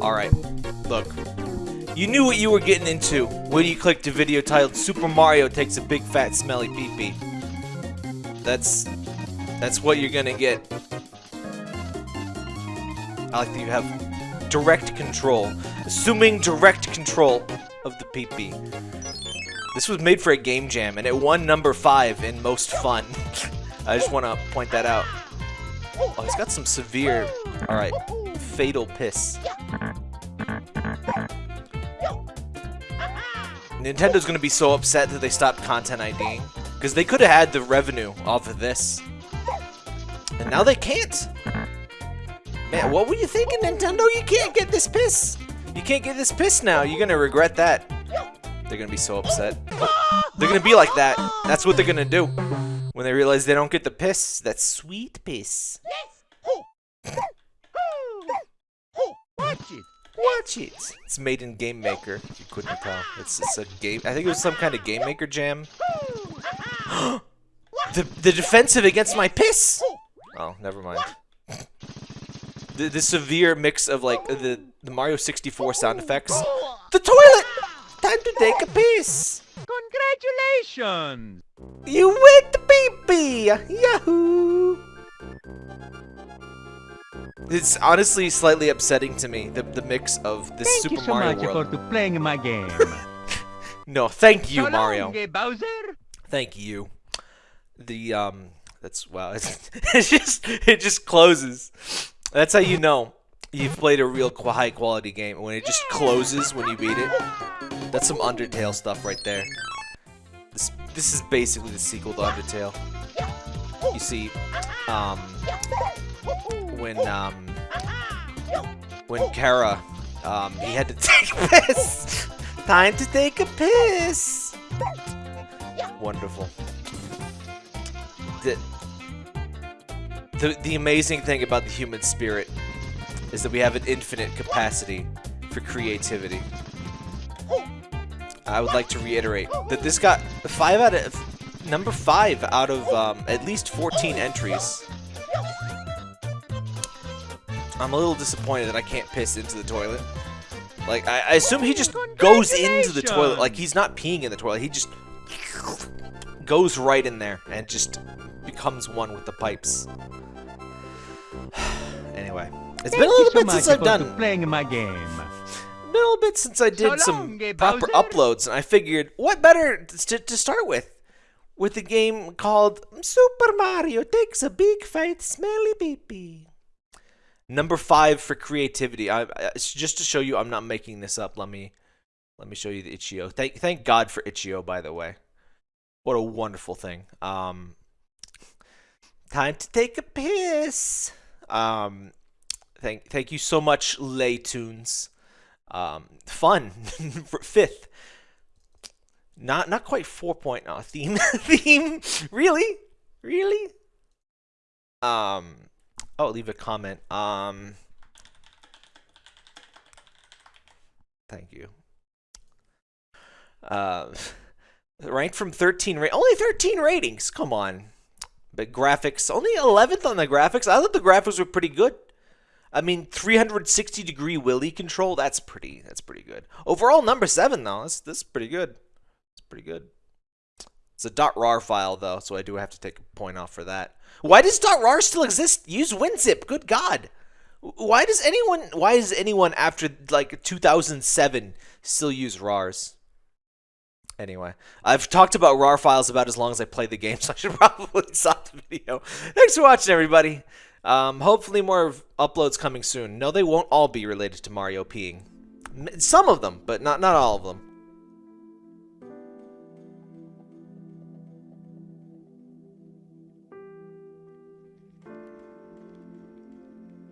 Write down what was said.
Alright, look. You knew what you were getting into when you clicked a video titled Super Mario takes a big fat smelly pee-pee. That's that's what you're gonna get. I like that you have direct control. Assuming direct control of the pee-pee. This was made for a game jam, and it won number 5 in most fun. I just want to point that out. Oh, he's got some severe... Alright, fatal piss. Nintendo's gonna be so upset that they stopped content IDing. Because they could have had the revenue off of this. And now they can't. Man, what were you thinking, Nintendo? You can't get this piss. You can't get this piss now. You're gonna regret that. They're gonna be so upset. They're gonna be like that. That's what they're gonna do. When they realize they don't get the piss. That sweet piss. Watch it. It's made in Game Maker, you couldn't tell. It's, it's a game. I think it was some kind of Game Maker jam. the, the defensive against my piss! Oh, never mind. The, the severe mix of like the, the Mario 64 sound effects. The toilet! Time to take a piss! Congratulations. You went the pee-pee! Yahoo! It's honestly slightly upsetting to me, the, the mix of this Thank Super you so Mario much World. for playing my game. No, thank you, so Mario. Long, eh, Bowser. Thank you. The um, that's wow. It's, it's just it just closes. That's how you know you've played a real high quality game when it just closes when you beat it. That's some Undertale stuff right there. This this is basically the sequel to Undertale. You see, um, when um, when Kara, um, he had to take a piss. Time to take a piss. Wonderful. The, the, the amazing thing about the human spirit is that we have an infinite capacity for creativity. I would like to reiterate that this got five out of number five out of um, at least 14 entries. I'm a little disappointed that I can't piss into the toilet. Like, I, I assume he just goes into the toilet. Like, he's not peeing in the toilet. He just goes right in there and just becomes one with the pipes. anyway, it's been a little so bit since I've done playing in my game. been a little bit since I did So some long, proper uploads, and I figured what better to, to start with with a game called Super Mario Takes a Big Fat Smelly Pee Number five for creativity. I, I, just to show you, I'm not making this up. Let me let me show you the Itch.io. Thank thank God for Itch.io, by the way. What a wonderful thing. Um, time to take a piss. Um, thank thank you so much, Laytunes. Um, fun fifth. Not not quite four point oh, theme theme really really. Um, oh leave a comment. Um, thank you. Uh, ranked from 13 rate only 13 ratings. Come on, but graphics only 11th on the graphics. I thought the graphics were pretty good. I mean, 360 degree Willy control. That's pretty. That's pretty good. Overall, number seven though. That's that's pretty good. It's pretty good. It's a .rar file though, so I do have to take a point off for that. Why does .rar still exist? Use WinZip. Good God. Why does anyone? Why does anyone after like 2007 still use RARs? Anyway, I've talked about RAR files about as long as I play the game, so I should probably stop the video. Thanks for watching, everybody. Um, hopefully more uploads coming soon. No, they won't all be related to Mario peeing. Some of them, but not not all of them.